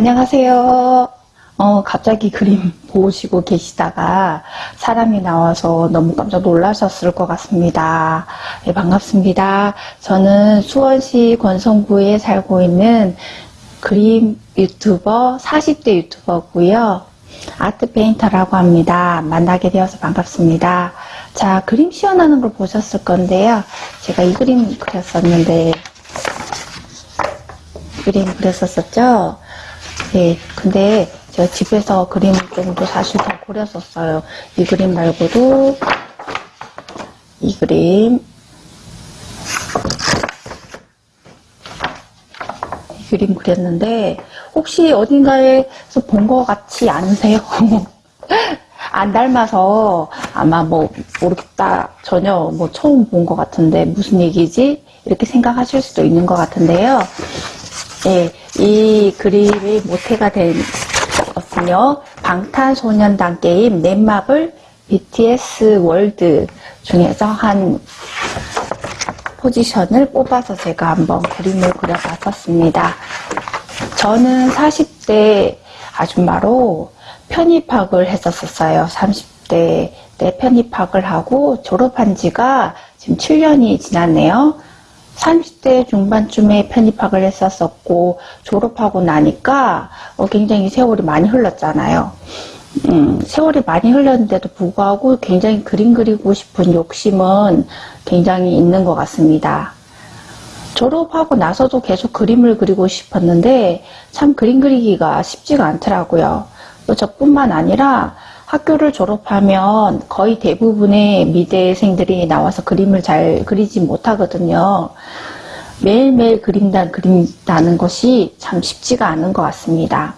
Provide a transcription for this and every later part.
안녕하세요. 어, 갑자기 그림 보시고 계시다가 사람이 나와서 너무 깜짝 놀라셨을 것 같습니다. 네, 반갑습니다. 저는 수원시 권성구에 살고 있는 그림 유튜버, 40대 유튜버고요. 아트 페인터라고 합니다. 만나게 되어서 반갑습니다. 자, 그림 시연하는 걸 보셨을 건데요. 제가 이 그림 그렸었는데, 그림 그렸었었죠? 네, 근데 제가 집에서 그림을 좀더 사실 더 그렸었어요. 이 그림 말고도 이 그림 이 그림 그렸는데 혹시 어딘가에서 본 것 같지 않으세요? 안 닮아서 아마 뭐 모르겠다 전혀 뭐 처음 본 것 같은데 무슨 얘기지? 이렇게 생각하실 수도 있는 것 같은데요. 예, 이 그림이 모태가 된 것은요. 방탄소년단 게임 넷마블 BTS 월드 중에서 한 포지션을 뽑아서 제가 한번 그림을 그려봤었습니다. 저는 40대 아줌마로 편입학을 했었어요. 30대 때 편입학을 하고 졸업한 지가 지금 7년이 지났네요. 30대 중반쯤에 편입학을 했었었고 졸업하고 나니까 어, 굉장히 세월이 많이 흘렀잖아요. 음, 세월이 많이 흘렀는데도 불구하고 굉장히 그림 그리고 싶은 욕심은 굉장히 있는 것 같습니다. 졸업하고 나서도 계속 그림을 그리고 싶었는데 참 그림 그리기가 쉽지가 않더라고요. 저뿐만 아니라 학교를 졸업하면 거의 대부분의 미대생들이 나와서 그림을 잘 그리지 못하거든요. 매일매일 그린다, 그린다는 것이 참 쉽지가 않은 것 같습니다.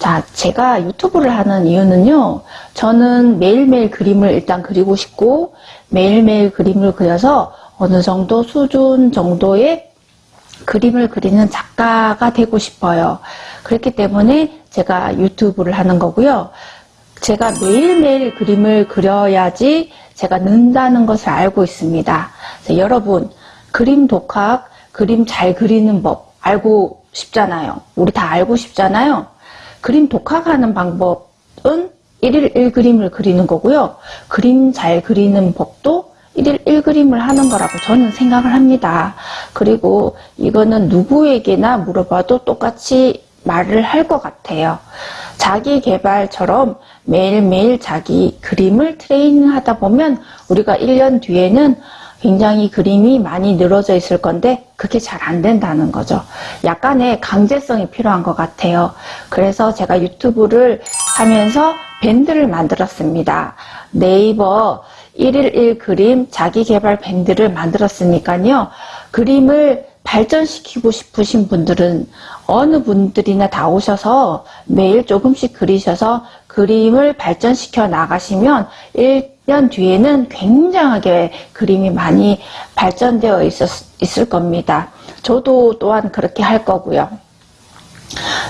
자, 제가 유튜브를 하는 이유는요, 저는 매일매일 그림을 일단 그리고 싶고, 매일매일 그림을 그려서 어느 정도 수준 정도의 그림을 그리는 작가가 되고 싶어요. 그렇기 때문에 제가 유튜브를 하는 거고요. 제가 매일매일 그림을 그려야지 제가 는다는 것을 알고 있습니다. 여러분, 그림 독학, 그림 잘 그리는 법 알고 싶잖아요. 우리 다 알고 싶잖아요. 그림 독학하는 방법은 1일 1그림을 그리는 거고요. 그림 잘 그리는 법도 1일 1그림을 하는 거라고 저는 생각을 합니다. 그리고 이거는 누구에게나 물어봐도 똑같이 말을 할 것 같아요. 자기 개발처럼 매일매일 자기 그림을 트레이닝 하다 보면 우리가 1년 뒤에는 굉장히 그림이 많이 늘어져 있을 건데 그게 잘 안 된다는 거죠. 약간의 강제성이 필요한 것 같아요. 그래서 제가 유튜브를 하면서 밴드를 만들었습니다. 네이버 1일 1 그림 자기 개발 밴드를 만들었으니까요. 그림을 발전시키고 싶으신 분들은 어느 분들이나 다 오셔서 매일 조금씩 그리셔서 그림을 발전시켜 나가시면 1년 뒤에는 굉장하게 그림이 많이 발전되어 있었, 있을 겁니다. 저도 또한 그렇게 할 거고요.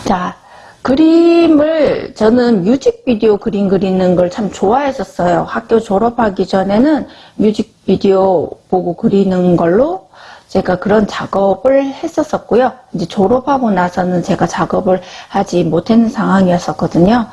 자, 그림을 저는 뮤직비디오 그림 그리는 걸 참 좋아했었어요. 학교 졸업하기 전에는 뮤직비디오 보고 그리는 걸로 제가 그런 작업을 했었었고요. 이제 졸업하고 나서는 제가 작업을 하지 못했는 상황이었었거든요.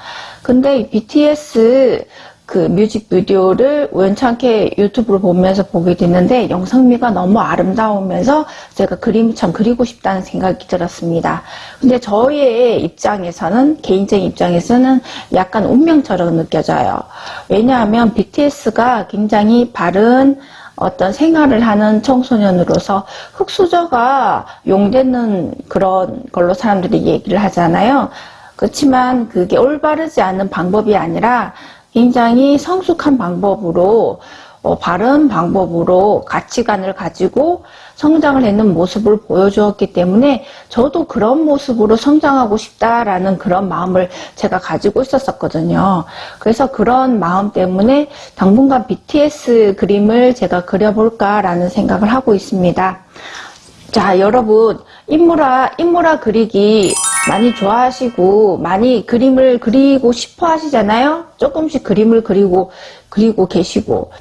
근데 BTS 그 뮤직비디오를 우연찮게 유튜브를 보면서 보게 됐는데 영상미가 너무 아름다우면서 제가 그림을 참 그리고 싶다는 생각이 들었습니다. 근데 저의 입장에서는 개인적인 입장에서는 약간 운명처럼 느껴져요. 왜냐하면 BTS가 굉장히 바른 어떤 생활을 하는 청소년으로서 흑수저가 용되는 그런 걸로 사람들이 얘기를 하잖아요. 그렇지만 그게 올바르지 않은 방법이 아니라 굉장히 성숙한 방법으로 어, 바른 방법으로 가치관을 가지고 성장을 했는 모습을 보여주었기 때문에 저도 그런 모습으로 성장하고 싶다라는 그런 마음을 제가 가지고 있었었거든요. 그래서 그런 마음 때문에 당분간 BTS 그림을 제가 그려볼까라는 생각을 하고 있습니다. 자, 여러분, 인물화, 인물화 그리기 많이 좋아하시고, 많이 그림을 그리고 싶어 하시잖아요? 조금씩 그림을 그리고, 그리고 계시고.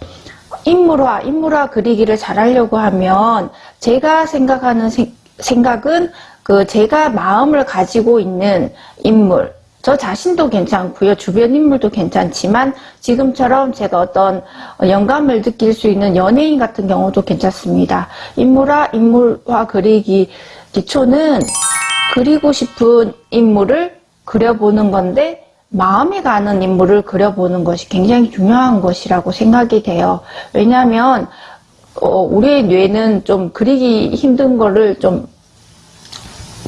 인물화, 인물화 그리기를 잘 하려고 하면 제가 생각하는 생, 생각은 그 제가 마음을 가지고 있는 인물, 저 자신도 괜찮고요. 주변 인물도 괜찮지만 지금처럼 제가 어떤 영감을 느낄 수 있는 연예인 같은 경우도 괜찮습니다. 인물화, 인물화 그리기 기초는 그리고 싶은 인물을 그려보는 건데 마음에 가는 인물을 그려보는 것이 굉장히 중요한 것이라고 생각이 돼요. 왜냐하면 어, 우리의 뇌는 좀 그리기 힘든 거를 좀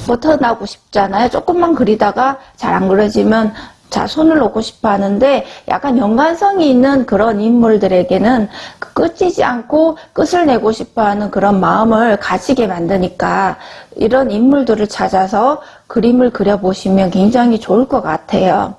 벗어나고 싶잖아요. 조금만 그리다가 잘 안 그려지면 자 손을 놓고 싶어 하는데 약간 연관성이 있는 그런 인물들에게는 그 끝이지 않고 끝을 내고 싶어 하는 그런 마음을 가지게 만드니까 이런 인물들을 찾아서 그림을 그려보시면 굉장히 좋을 것 같아요.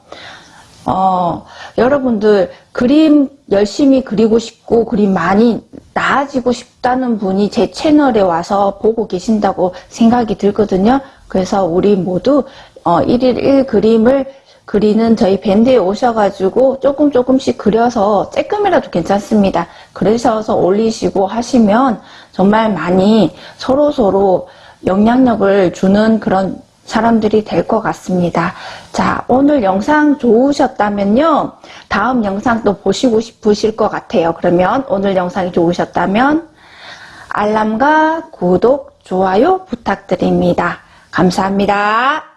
어, 여러분들 그림 열심히 그리고 싶고 그림 많이 나아지고 싶다는 분이 제 채널에 와서 보고 계신다고 생각이 들거든요. 그래서 우리 모두 어, 1일 1 그림을 그리는 저희 밴드에 오셔가지고 조금 조금씩 그려서 조금이라도 괜찮습니다. 그러셔서 올리시고 하시면 정말 많이 서로 서로 영향력을 주는 그런 사람들이 될 것 같습니다. 자, 오늘 영상 좋으셨다면요. 다음 영상도 보시고 싶으실 것 같아요. 그러면 오늘 영상이 좋으셨다면 알람과 구독, 좋아요 부탁드립니다. 감사합니다.